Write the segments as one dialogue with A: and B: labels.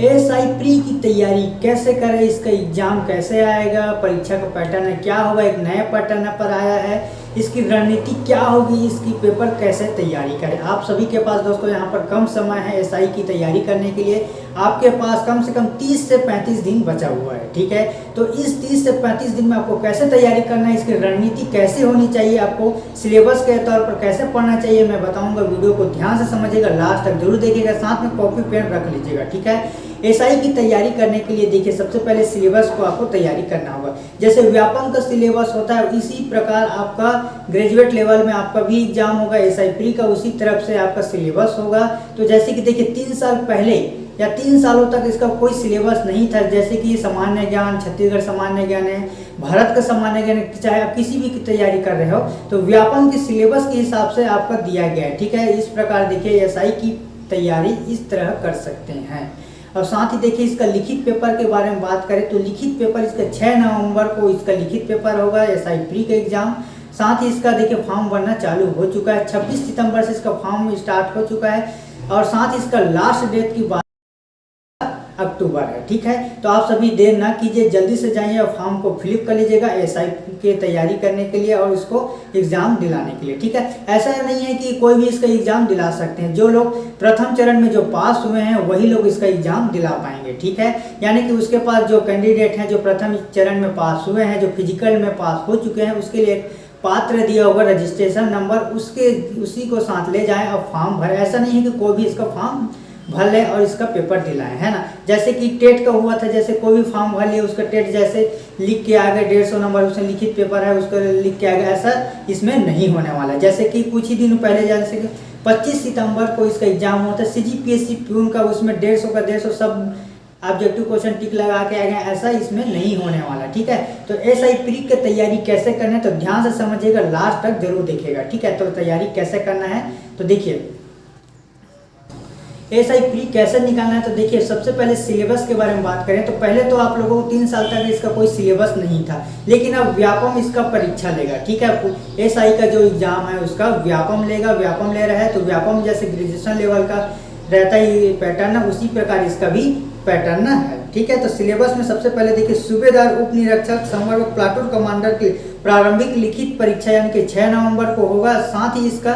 A: S I pre की तैयारी कैसे करें? इसका एग्ज़ाम कैसे आएगा? परीक्षा का पैटर्न क्या होगा? एक नया पैटर्न पर आया है। इसकी रणनीति क्या होगी? इसकी पेपर कैसे तैयारी करें? आप सभी के पास दोस्तों यहाँ पर कम समय है एसआई की तैयारी करने के लिए। आपके पास कम से कम 30 से 35 दिन बचा हुआ है, ठीक है? तो इस 30 से 35 दिन में आपको कैसे तैयारी करना है? इसकी रणनीति कैसे होनी चाहिए? आपको सिलेबस के तौर पर कैसे पढ़ना चाहिए? मैं बताऊँगा, वीडियो को ध्यान से समझिएगा, लास्ट तक ज़रूर देखिएगा, साथ में कॉपी पेन रख लीजिएगा, ठीक है? एसआई की तैयारी करने के लिए देखिए, सबसे पहले सिलेबस को आपको तैयारी करना होगा। जैसे व्यापम का सिलेबस होता है, इसी प्रकार आपका ग्रेजुएट लेवल में आपका भी एग्ज़ाम होगा एसआई प्री का उसी तरफ़ से आपका सिलेबस होगा। तो जैसे कि देखिए, तीन साल पहले या तीन सालों तक इसका कोई सिलेबस नहीं था। जैसे कि सामान्य ज्ञान, छत्तीसगढ़ सामान्य ज्ञान है, भारत का सामान्य ज्ञान, चाहे आप किसी भी की तैयारी कर रहे हो तो व्यापन के सिलेबस के हिसाब से आपका दिया गया है। ठीक है, इस प्रकार देखिए एसआई की तैयारी इस तरह कर सकते हैं। और साथ ही देखिए इसका लिखित पेपर के बारे में बात करें तो लिखित पेपर इसका छः नवंबर को इसका लिखित पेपर होगा एस आई प्री का एग्ज़ाम साथ ही इसका देखिए फॉर्म भरना चालू हो चुका है। 26 सितंबर से इसका फॉर्म स्टार्ट हो चुका है। और साथ ही इसका लास्ट डेट की बात अक्टूबर है ठीक है? तो आप सभी देर ना कीजिए, जल्दी से जाइए और फॉर्म को फिलिप कर लीजिएगा एस आई की तैयारी करने के लिए और इसको एग्ज़ाम दिलाने के लिए, ठीक है? ऐसा नहीं है कि कोई भी इसका एग्ज़ाम दिला सकते हैं। जो लोग प्रथम चरण में जो पास हुए हैं, वही लोग इसका एग्ज़ाम दिला पाएँगे, ठीक है? यानी कि उसके पास जो कैंडिडेट हैं, जो प्रथम चरण में पास हुए हैं, जो फ़िज़िकल में पास हो चुके हैं, उसके लिए पात्र दिया होगा रजिस्ट्रेशन नंबर, उसके, उसी को साथ ले जाएँ और फॉर्म भरे। ऐसा नहीं है कि कोई भी इसका फॉर्म भर ले और इसका पेपर दिलाएँ, है ना? जैसे कि टेट का हुआ था, जैसे कोई भी फॉर्म भर लिया, उसका टेट जैसे लिख के आ गए, डेढ़ सौ नंबर उसमें लिखित पेपर है, उसका लिख के आ गया, ऐसा इसमें नहीं होने वाला। जैसे कि कुछ ही दिन पहले जैसे कि पच्चीस सितंबर को इसका एग्ज़ाम हुआ था C G P S C peon का उसमें डेढ़ सौ का डेढ़ सौ सब ऑब्जेक्टिव क्वेश्चन टिक लगा के आ गए ऐसा इसमें नहीं होने वाला, ठीक है? तो एस आई प्री की तैयारी कैसे करना है तो ध्यान से समझिएगा लास्ट तक ज़रूर देखिएगा, ठीक है? तो तैयारी कैसे करना है तो देखिए एस आई प्री कैसे निकालना है? तो देखिए, सबसे पहले सिलेबस के बारे में बात करें तो पहले तो आप लोगों को तीन साल तक इसका कोई सिलेबस नहीं था। लेकिन अब व्यापम इसका परीक्षा लेगा, ठीक है? एस आई का जो एग्ज़ाम है, उसका व्यापम लेगा, व्यापम ले रहा है तो व्यापम जैसे ग्रेजुएशन लेवल का रहता ही पैटर्न है, उसी प्रकार इसका भी पैटर्न है, ठीक है? तो सिलेबस में सबसे पहले देखिए, सूबेदार उप निरीक्षक संवर्ग प्लाटून कमांडर की प्रारंभिक लिखित परीक्षा, यानी कि 6 नवंबर को होगा। साथ ही इसका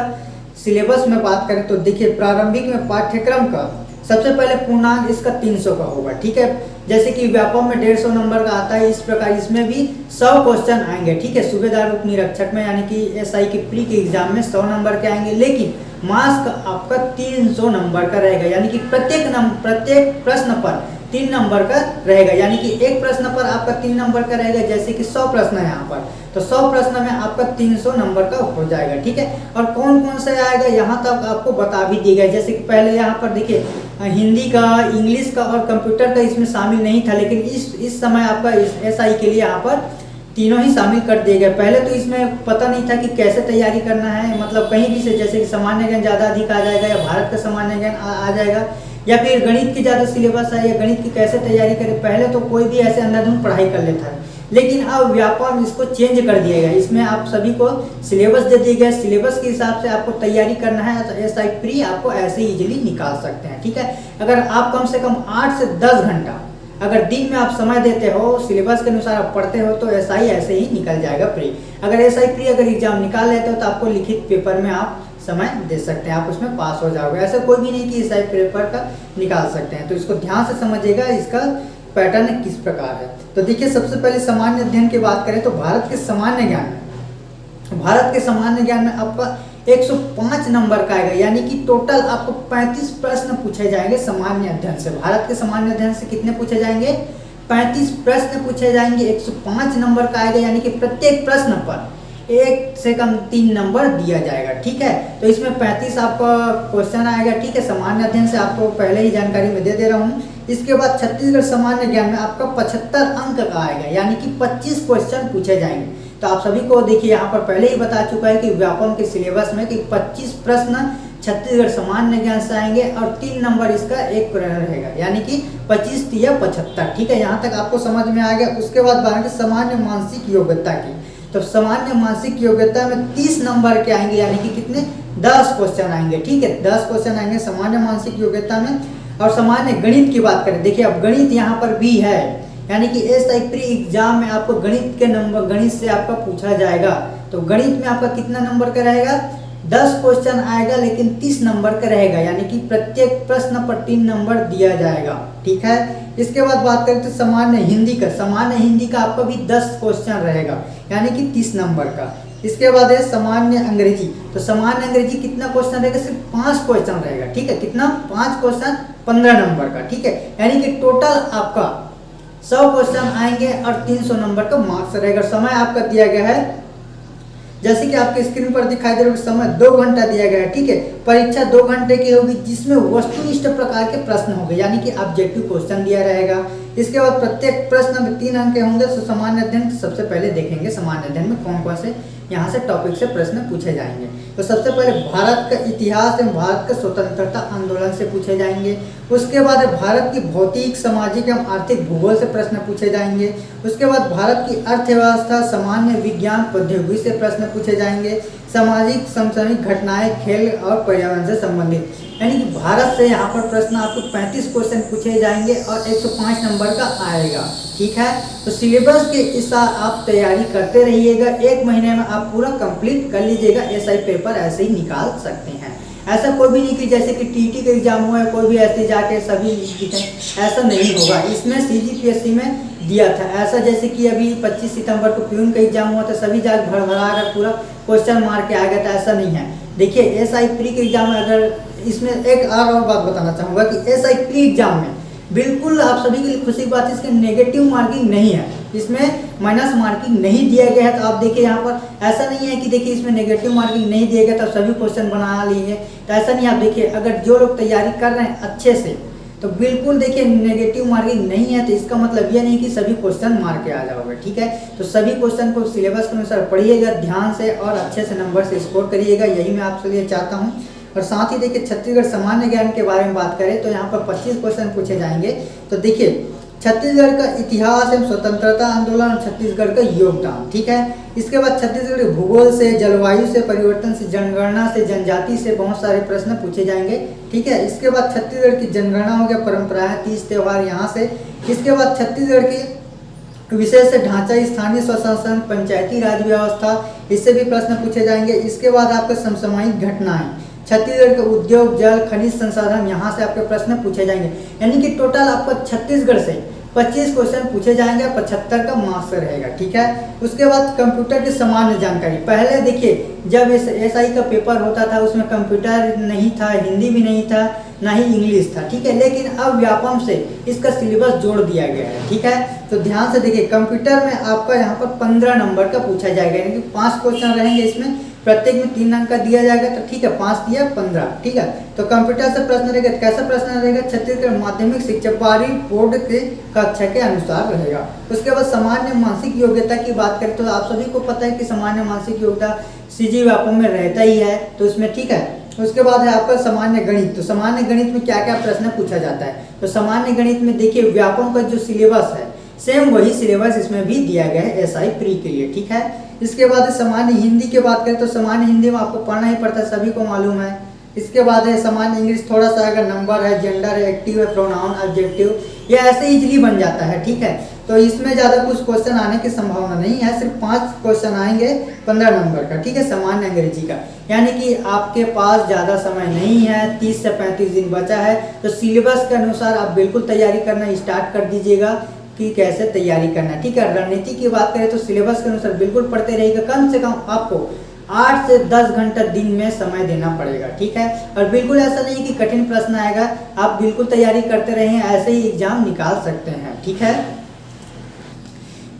A: सिलेबस में बात करें तो देखिए, प्रारंभिक में पाठ्यक्रम का सबसे पहले पूर्णांक इसका 300 का होगा, ठीक है? जैसे कि व्यापम में डेढ़ सौ नंबर का आता है, इस प्रकार इसमें भी 100 क्वेश्चन आएँगे, ठीक है? सूबेदार उप निरीक्षक में, यानी कि एसआई की प्री के एग्ज़ाम में 100 नंबर के आएँगे, लेकिन मास्क आपका 300 नंबर का रहेगा, यानी कि प्रत्येक नंबर प्रत्येक प्रश्न पर तीन नंबर का रहेगा। यानी कि एक प्रश्न पर आपका तीन नंबर का रहेगा, जैसे कि सौ प्रश्न है यहाँ पर। तो सौ प्रश्न में आपका तीन सौ नंबर का हो जाएगा, ठीक है? और कौन कौन सा आएगा, यहाँ तक आपको बता भी दिया गया जैसे कि पहले यहाँ पर देखिए, हिंदी का, इंग्लिश का और कंप्यूटर का इसमें शामिल नहीं था, लेकिन इस इस समय आपका एस आई के लिए यहाँ पर तीनों ही शामिल कर दिए गए। पहले तो इसमें पता नहीं था कि कैसे तैयारी करना है मतलब कहीं भी से, जैसे कि सामान्य ज्ञान ज़्यादा अधिक आ जाएगा या भारत का सामान्य ज्ञान आ जाएगा। या फिर गणित की ज़्यादा सिलेबस है या गणित की कैसे तैयारी करें, पहले तो कोई भी ऐसे अंधाधुंध पढ़ाई कर लेता है। लेकिन अब व्यापम इसको चेंज कर दिया गया इसमें आप सभी को सिलेबस दे दिया गया सिलेबस के हिसाब से आपको तैयारी करना है तो एस आई प्री आपको ऐसे इजीली निकाल सकते हैं, ठीक है? अगर आप कम से कम आठ से दस घंटा, अगर दिन में आप समय देते हो सिलेबस के अनुसार आप पढ़ते हो तो एस आई ऐसे ही निकल जाएगा प्री अगर एस आई प्री अगर एग्ज़ाम निकाल लेते हो तो आपको लिखित पेपर में आप समय दे सकते हैं। आप उसमें पास हो जाओगे। ऐसा कोई भी नहीं कि इस टाइप पेपर का निकाल सकते हैं। तो इसको ध्यान से समझिएगा, इसका पैटर्न किस प्रकार है। तो देखिए, सबसे पहले सामान्य अध्ययन की बात करें तो भारत के सामान्य ज्ञान में, भारत के सामान्य ज्ञान में आपका 105 नंबर का आएगा। यानी कि टोटल आपको 35 प्रश्न पूछे जाएँगे सामान्य अध्ययन से। भारत के सामान्य अध्ययन से कितने पूछे जाएँगे? 35 प्रश्न पूछे जाएँगे 105 नंबर का आएगा। यानी कि प्रत्येक प्रश्न पर एक से कम तीन नंबर दिया जाएगा, ठीक है? तो इसमें पैंतीस आपका क्वेश्चन आएगा, ठीक है? सामान्य अध्ययन से आपको पहले ही जानकारी में दे दे रहा हूँ। इसके बाद छत्तीसगढ़ सामान्य ज्ञान में आपका पचहत्तर अंक का आएगा, यानी कि 25 क्वेश्चन पूछे जाएँगे। तो आप सभी को देखिए, यहाँ पर पहले ही बता चुका है कि व्यापम के सिलेबस में कि 25 प्रश्न छत्तीसगढ़ सामान्य ज्ञान से आएँगे और तीन नंबर इसका एक रहेगा, यानी कि पच्चीस या पचहत्तर, ठीक है? यहाँ तक आपको समझ में आ गया। उसके बाद बात सामान्य मानसिक योग्यता की। तो सामान्य मानसिक योग्यता में तीस नंबर के आएँगे, यानी कि कितने? दस क्वेश्चन आएँगे, ठीक है? दस क्वेश्चन आएँगे सामान्य मानसिक योग्यता में। और सामान्य गणित की बात करें, देखिए अब गणित यहाँ पर भी है, यानी कि एस आई प्री एग्ज़ाम में आपको गणित के नंबर गणित से आपका पूछा जाएगा। तो गणित में आपका कितना नंबर का रहेगा दस क्वेश्चन आएगा, लेकिन तीस नंबर का रहेगा, यानी कि प्रत्येक प्रश्न पर तीन नंबर दिया जाएगा, ठीक है? इसके बाद बात करें तो सामान्य हिंदी का, सामान्य हिंदी का आपका भी दस क्वेश्चन रहेगा, यानी कि तीस नंबर का। इसके बाद है सामान्य अंग्रेज़ी तो सामान्य अंग्रेज़ी कितना क्वेश्चन रहेगा? सिर्फ़ पाँच क्वेश्चन रहेगा, ठीक है? कितना? पाँच क्वेश्चन पंद्रह नंबर का, ठीक है? यानी कि टोटल आपका सौ क्वेश्चन आएँगे और तीन सौ नंबर का मार्क्स रहेगा समय आपका दिया गया है जैसे कि आपके स्क्रीन पर दिखाई दे रहा है समय दो घंटा दिया गया है, ठीक है? परीक्षा दो घंटे की होगी, जिसमें वस्तुनिष्ठ प्रकार के प्रश्न होंगे, यानी कि ऑब्जेक्टिव क्वेश्चन दिया रहेगा। इसके बाद प्रत्येक प्रश्न में तीन अंक होंगे तो सामान्य अध्ययन सबसे पहले देखेंगे सामान्य अध्ययन में कौन कौन से यहाँ से टॉपिक से प्रश्न पूछे जाएँगे। तो सबसे पहले भारत का इतिहास एवं भारत का स्वतंत्रता आंदोलन से पूछे जाएँगे। उसके बाद भारत की भौतिक, सामाजिक एवं आर्थिक भूगोल से प्रश्न पूछे जाएँगे। उसके बाद भारत की अर्थव्यवस्था, सामान्य विज्ञान, प्रौद्योगिकी से प्रश्न पूछे जाएँगे। सामाजिक, समसामयिक घटनाएँ, खेल और पर्यावरण से संबंधित। यानी कि भारत से यहाँ पर प्रश्न आपको 35 क्वेश्चन पूछे जाएँगे और 105 नंबर का आएगा। ठीक है? तो सिलेबस के हिसाब आप तैयारी करते रहिएगा। एक महीने में आप पूरा कंप्लीट कर लीजिएगा। एसआई पेपर ऐसे ही निकाल सकते हैं। ऐसा कोई भी नहीं कि जैसे कि टीटी का एग्ज़ाम हुआ है कोई भी ऐसे जाके सभी ऐसा नहीं होगा। इसमें सी में दिया था। ऐसा जैसे कि अभी 25 सितंबर को प्यून का एग्ज़ाम हुआ था, सभी जाकर भर भरा कर पूरा क्वेश्चन मार के आ गया था। ऐसा नहीं है। देखिए एस आई प्री के एग्ज़ाम में अगर इसमें एक और बात बताना चाहूँगा कि एस आई प्री एग्ज़ाम में बिल्कुल आप सभी के लिए खुशी की बात इसके नेगेटिव मार्किंग नहीं है। इसमें माइनस मार्किंग नहीं दिया गया है तो आप देखिए यहाँ पर ऐसा नहीं है कि देखिए इसमें नेगेटिव मार्किंग नहीं दिया गया तो सभी क्वेश्चन बना लिए तो ऐसा नहीं, आप देखिए, अगर जो लोग तैयारी कर रहे हैं अच्छे से तो बिल्कुल देखिए नेगेटिव मार्किंग नहीं है तो इसका मतलब यह नहीं कि सभी क्वेश्चन मार के आ जाओगे, ठीक है? तो सभी क्वेश्चन को सिलेबस के अनुसार पढ़िएगा, ध्यान से और अच्छे से नंबर से स्कोर करिएगा, यही मैं आपसे लिए चाहता हूँ। और साथ ही देखिए छत्तीसगढ़ सामान्य ज्ञान के बारे में बात करें तो यहाँ पर 25 क्वेश्चन पूछे जाएँगे। तो देखिए, छत्तीसगढ़ का इतिहास एवं स्वतंत्रता आंदोलन और छत्तीसगढ़ का योगदान, ठीक है? इसके बाद छत्तीसगढ़ के भूगोल से, जलवायु से, परिवर्तन से, जनगणना से, जनजाति से बहुत सारे प्रश्न पूछे जाएँगे, ठीक है? इसके बाद छत्तीसगढ़ की जनगणना हो गया परंपराएँ तीज त्यौहार यहाँ से। इसके बाद छत्तीसगढ़ की विशेष ढांचा, स्थानीय स्वशासन, पंचायती राज व्यवस्था, इससे भी प्रश्न पूछे जाएँगे। इसके बाद आपके समसामयिक घटनाएँ छत्तीसगढ़ के उद्योग, जल, खनिज संसाधन, यहाँ से आपके प्रश्न पूछे जाएँगे। यानी कि टोटल आपको छत्तीसगढ़ से 25 क्वेश्चन पूछे जाएँगे, पचहत्तर का मार्क्स रहेगा, ठीक है? उसके बाद कंप्यूटर की सामान्य जानकारी। पहले देखिए, जब एस एस का पेपर होता था, उसमें कंप्यूटर नहीं था, हिंदी भी नहीं था ना ही इंग्लिश था, ठीक है? लेकिन अब व्यापम से इसका सिलेबस जोड़ दिया गया है, ठीक है? तो ध्यान से देखिए कंप्यूटर में आपका यहाँ पर पंद्रह नंबर का पूछा जाएगा, यानी कि पाँच क्वेश्चन रहेंगे इसमें। प्रत्येक में तीन अंक का दिया जाएगा तो ठीक है, पाँच दिया, पंद्रह, ठीक है? तो कंप्यूटर से प्रश्न रहेगा तो कैसा प्रश्न रहेगा? छत्तीसगढ़ माध्यमिक शिक्षा बारी बोर्ड के कक्षा के अनुसार रहेगा। उसके बाद सामान्य मानसिक योग्यता की बात करें तो आप सभी को पता है कि सामान्य मानसिक योग्यता सीजी व्यापम में रहता ही है तो उसमें ठीक है उसके बाद है आपका सामान्य गणित। तो सामान्य गणित में क्या क्या प्रश्न पूछा जाता है? तो सामान्य गणित में देखिए व्यापम का जो सिलेबस है, सेम वही सिलेबस इसमें भी दिया गया है एस आई प्री के लिए, ठीक है? इसके बाद सामान्य हिंदी की बात करें तो सामान्य हिंदी में आपको पढ़ना ही पड़ता है, सभी को मालूम है। इसके बाद है सामान्य इंग्लिश, थोड़ा सा अगर नंबर है, जेंडर है, एक्टिव है, प्रोनाउन ऑब्जेक्टिव ये ऐसे इजली बन जाता है, ठीक है? तो इसमें ज़्यादा कुछ क्वेश्चन आने की संभावना नहीं है, सिर्फ़ पाँच क्वेश्चन आएँगे पंद्रह नंबर का, ठीक है, सामान्य अंग्रेज़ी का। यानी कि आपके पास ज़्यादा समय नहीं है, तीस से पैंतीस दिन बचा है तो सिलेबस के अनुसार आप बिल्कुल तैयारी करना स्टार्ट कर दीजिएगा कि कैसे तैयारी करना है, ठीक है। रणनीति की बात करें तो सिलेबस के अनुसार बिल्कुल पढ़ते रहेगा कम से कम आपको आठ से दस घंटा दिन में समय देना पड़ेगा, ठीक है। और बिल्कुल ऐसा नहीं कि कठिन प्रश्न आएगा, आप बिल्कुल तैयारी करते रहें, ऐसे ही एग्ज़ाम निकाल सकते हैं, ठीक है।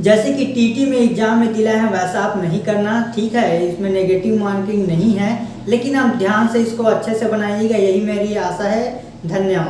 A: जैसे कि टीटी में एग्ज़ाम में दिला है, वैसा आप नहीं करना, ठीक है? इसमें नेगेटिव मार्किंग नहीं है, लेकिन आप ध्यान से इसको अच्छे से बनाइएगा, यही मेरी आशा है। धन्यवाद।